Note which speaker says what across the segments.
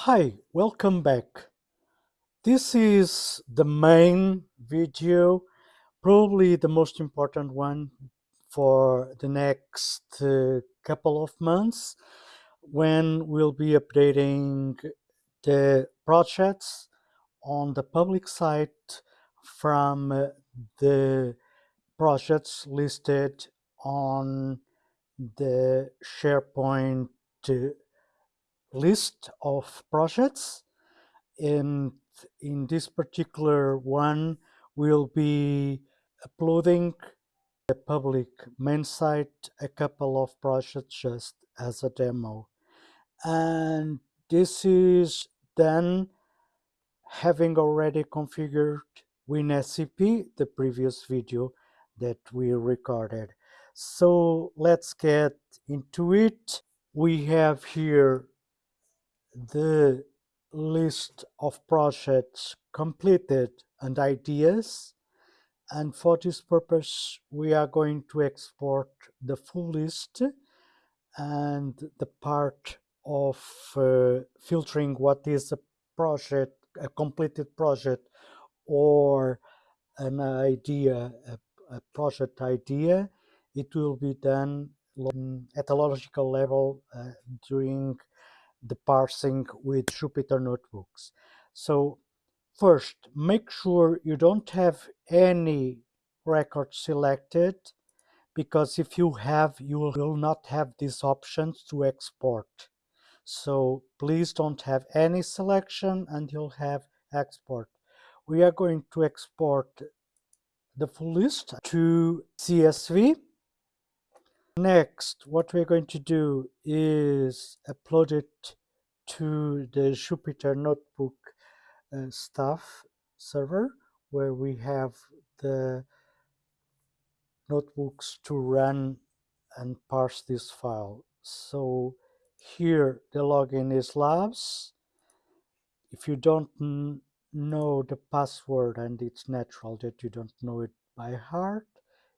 Speaker 1: Hi, welcome back. This is the main video, probably the most important one for the next uh, couple of months when we'll be updating the projects on the public site from uh, the projects listed on the SharePoint uh, list of projects and in this particular one we'll be uploading the public main site a couple of projects just as a demo. And this is then having already configured WinSCP the previous video that we recorded. So let's get into it. We have here the list of projects completed and ideas. And for this purpose we are going to export the full list and the part of uh, filtering what is a project a completed project or an idea a, a project idea. It will be done at a logical level uh, during the parsing with Jupyter notebooks. So first, make sure you don't have any record selected because if you have, you will not have these options to export. So please don't have any selection and you'll have export. We are going to export the full list to CSV Next, what we're going to do is upload it to the Jupyter Notebook uh, staff server where we have the notebooks to run and parse this file. So here the login is labs. If you don't know the password and it's natural that you don't know it by heart,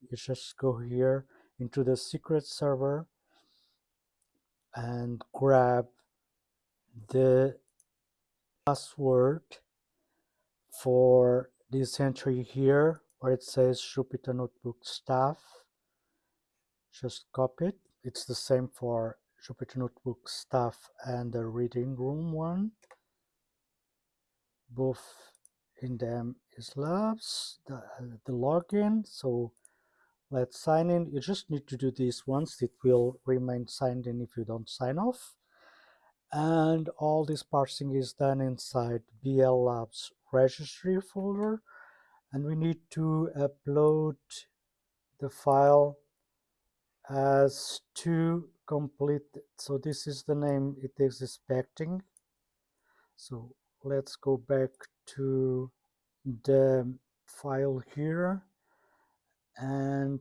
Speaker 1: you just go here into the secret server and grab the password for this entry here where it says Jupyter Notebook staff. Just copy it. It's the same for Jupyter Notebook staff and the reading room one. Both in them is labs the, the login. So let's sign in. You just need to do this once. It will remain signed in if you don't sign off. And all this parsing is done inside BL Labs registry folder. And we need to upload the file as to complete. So this is the name it is expecting. So let's go back to the file here and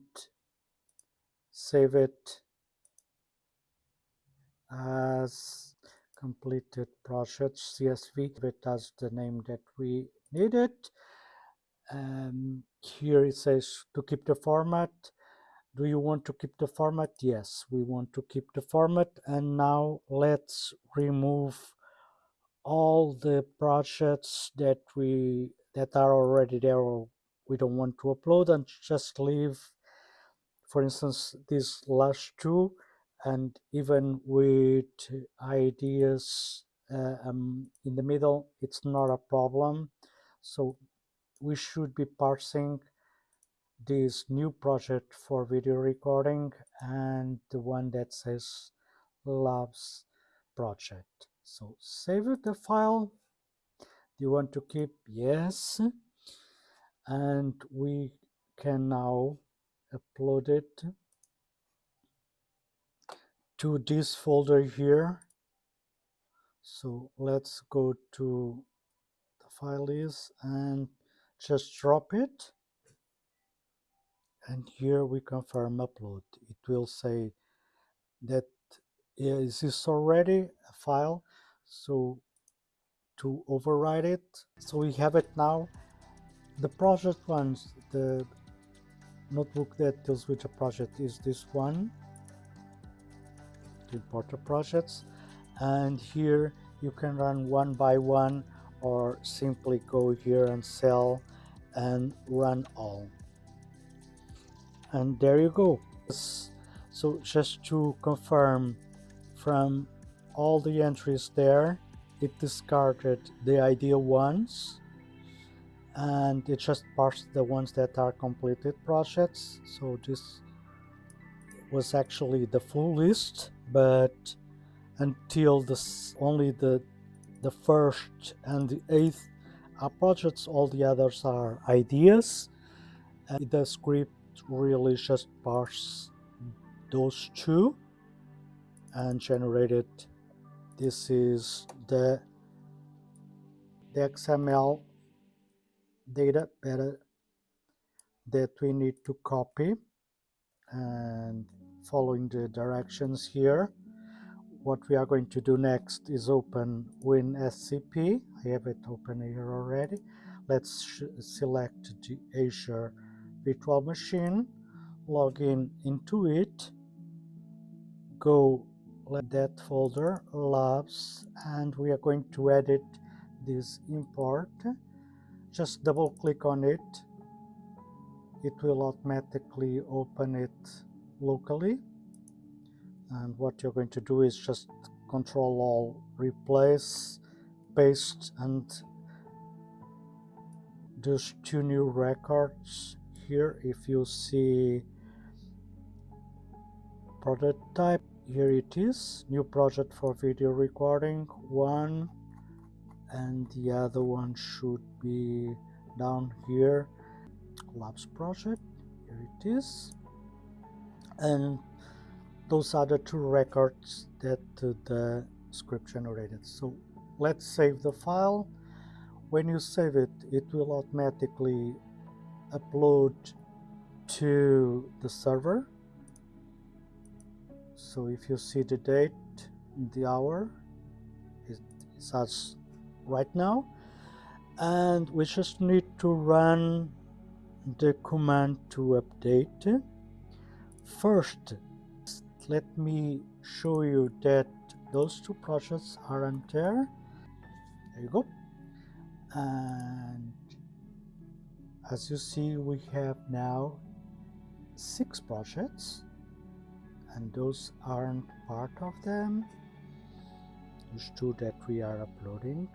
Speaker 1: save it as completed project CSV it as the name that we needed um, here it says to keep the format. Do you want to keep the format? Yes we want to keep the format. And now let's remove all the projects that we that are already there or we don't want to upload and just leave for instance these last two and even with ideas uh, um, in the middle it's not a problem. So we should be parsing this new project for video recording and the one that says labs project. So save the file. Do you want to keep? Yes and we can now upload it to this folder here. So let's go to the file list and just drop it. And here we confirm upload. It will say that is this already a file? So to override it. So we have it now the project ones, the notebook that deals with project is this one, to import projects. And here you can run one by one or simply go here and cell and run all. And there you go. So just to confirm from all the entries there it discarded the ideal ones and it just parsed the ones that are completed projects. So this was actually the full list but until this only the the first and the eighth are projects all the others are ideas. And the script really just parse those two and generated this is the the XML data better that we need to copy. And following the directions here what we are going to do next is open WinSCP. I have it open here already. Let's select the Azure virtual machine log in into it go that folder labs and we are going to edit this import just double click on it. It will automatically open it locally. And what you're going to do is just control all replace paste and those two new records here. If you see prototype here it is. New project for video recording one and the other one should be down here. Labs project here it is. And those are the two records that uh, the script generated. So let's save the file. When you save it it will automatically upload to the server. So if you see the date the hour it says right now. And we just need to run the command to update. First let me show you that those two projects aren't there. There you go. And as you see we have now six projects and those aren't part of them. Those two that we are uploading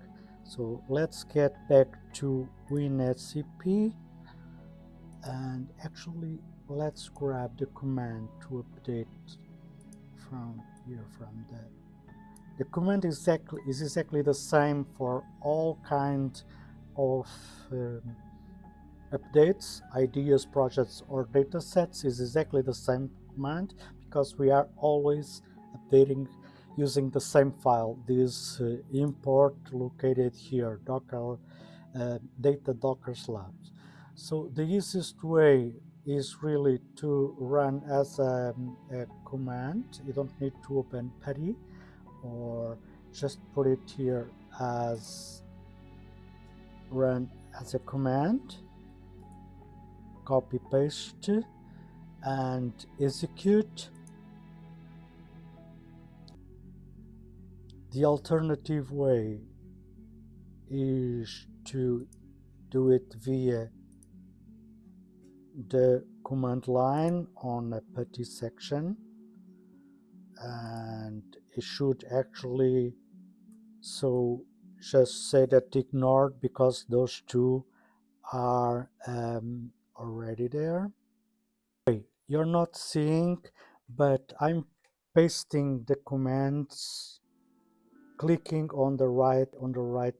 Speaker 1: so let's get back to WinSCP. And actually let's grab the command to update from here from the the command exactly is exactly the same for all kinds of um, updates ideas projects or data sets is exactly the same command because we are always updating using the same file. This uh, import located here docker uh, data docker slabs. So the easiest way is really to run as a, a command. You don't need to open PuTTY or just put it here as run as a command. Copy paste and execute the alternative way is to do it via the command line on a PuTTY section. And it should actually so just say that ignored because those two are um, already there. Okay, you're not seeing but I'm pasting the commands clicking on the right on the right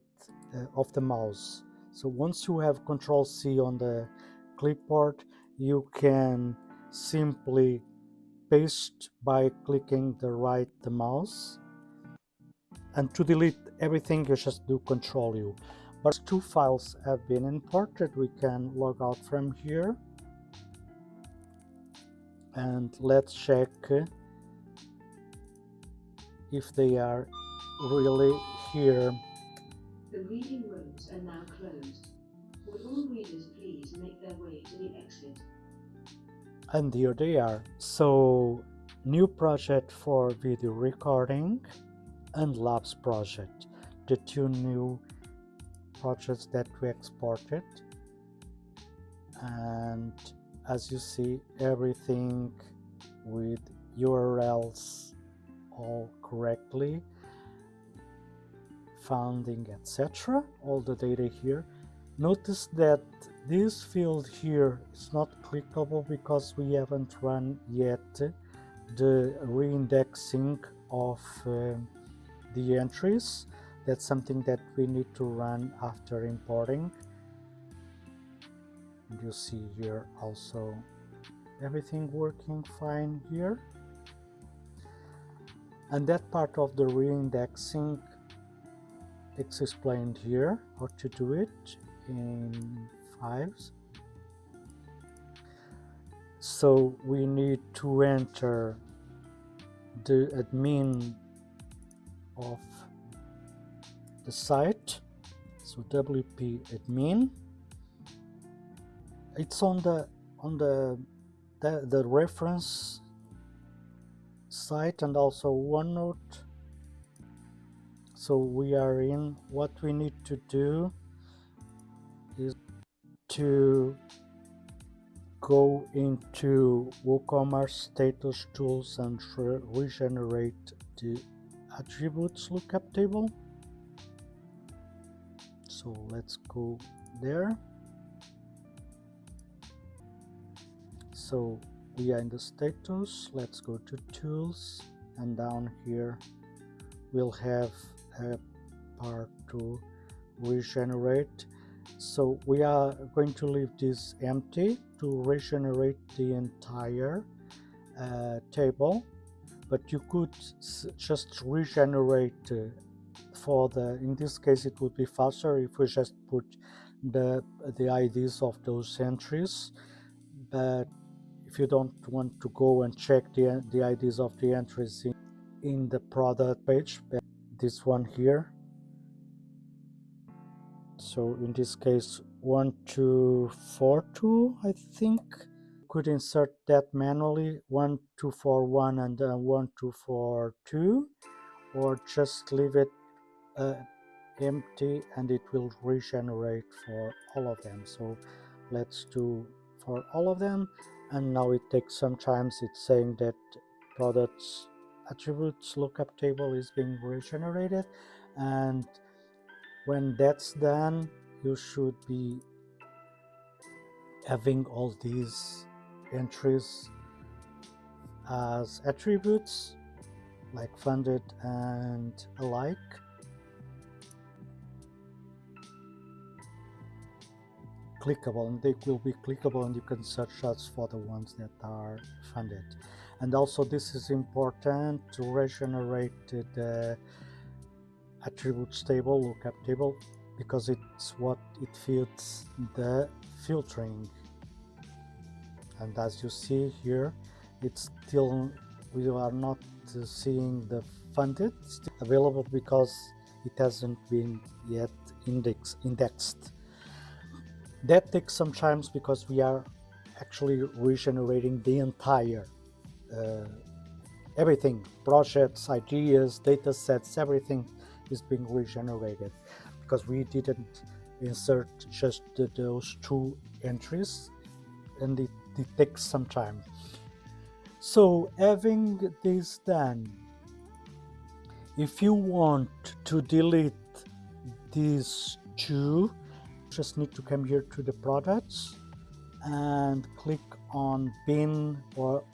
Speaker 1: uh, of the mouse. So once you have control C on the clipboard you can simply paste by clicking the right the mouse. And to delete everything you just do control U. But two files have been imported. We can log out from here. And let's check if they are really here.
Speaker 2: The reading rooms are now closed. Would all readers please make their way to the exit?
Speaker 1: And here they are. So new project for video recording and labs project. The two new projects that we exported. And as you see everything with URLs all correctly founding etc all the data here. Notice that this field here is not clickable because we haven't run yet the reindexing of uh, the entries. That's something that we need to run after importing. You see here also everything working fine here. And that part of the reindexing it's explained here how to do it in fives so we need to enter the admin of the site. So wp admin. It's on the on the the, the reference site and also OneNote so we are in. What we need to do is to go into WooCommerce status tools and re regenerate the attributes lookup table. So let's go there. So we are in the status. Let's go to tools. And down here we'll have a part to regenerate. So we are going to leave this empty to regenerate the entire uh, table. But you could just regenerate uh, for the in this case it would be faster if we just put the the IDs of those entries. But if you don't want to go and check the, the IDs of the entries in, in the product page this one here. So in this case 1242 I think. Could insert that manually 1241 and uh, 1242 or just leave it uh, empty and it will regenerate for all of them. So let's do for all of them. And now it takes some times it's saying that products attributes lookup table is being regenerated and when that's done you should be having all these entries as attributes like funded and alike. Clickable and they will be clickable and you can search us for the ones that are funded and also this is important to regenerate the attributes table lookup table because it's what it feeds the filtering. And as you see here it's still we are not seeing the funded. Available because it hasn't been yet index indexed. That takes some time because we are actually regenerating the entire Uh, everything projects ideas data sets everything is being regenerated because we didn't insert just the, those two entries and it, it takes some time. So having this done if you want to delete these two just need to come here to the products and click on bin or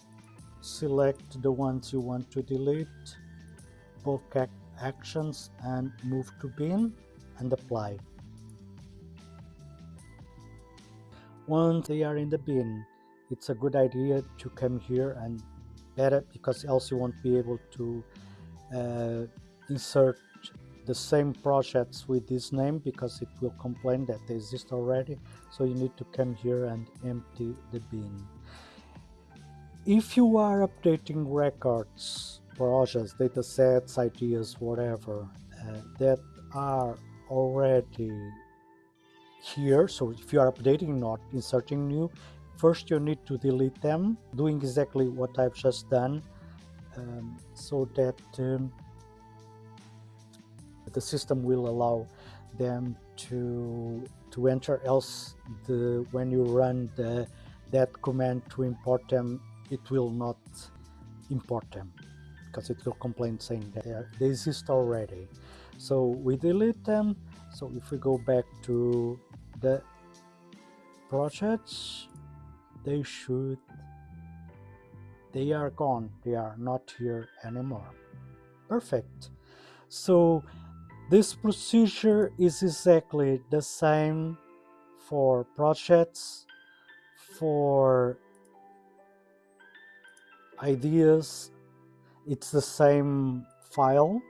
Speaker 1: select the ones you want to delete bulk actions and move to bin and apply. Once they are in the bin it's a good idea to come here and better because else you won't be able to uh, insert the same projects with this name because it will complain that they exist already. So you need to come here and empty the bin if you are updating records projects data sets ideas whatever uh, that are already here so if you are updating not inserting new first you need to delete them doing exactly what I've just done um, so that um, the system will allow them to to enter else the when you run the that command to import them it will not import them because it will complain saying that they exist already. So we delete them. So if we go back to the projects they should they are gone. They are not here anymore. Perfect. So this procedure is exactly the same for projects for ideas it's the same file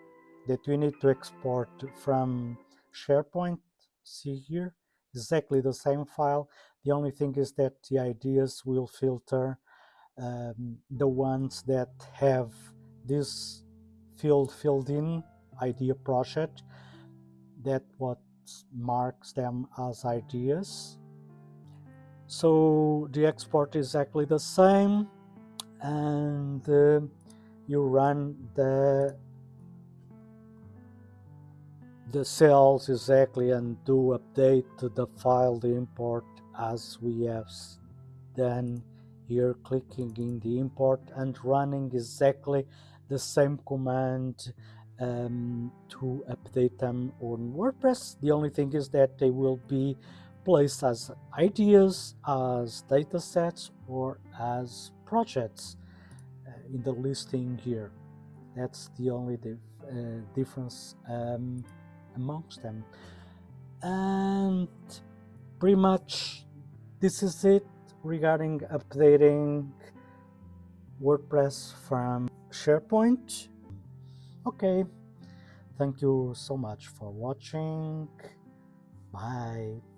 Speaker 1: that we need to export from SharePoint. See here? Exactly the same file. The only thing is that the ideas will filter um, the ones that have this field filled in idea project that what marks them as ideas. So the export is exactly the same and uh, you run the the cells exactly and do update the file the import as we have done here clicking in the import and running exactly the same command um, to update them on WordPress. The only thing is that they will be placed as ideas, as datasets, or as projects uh, in the listing here. That's the only uh, difference um, amongst them. And pretty much this is it regarding updating WordPress from SharePoint. Okay, thank you so much for watching. Bye.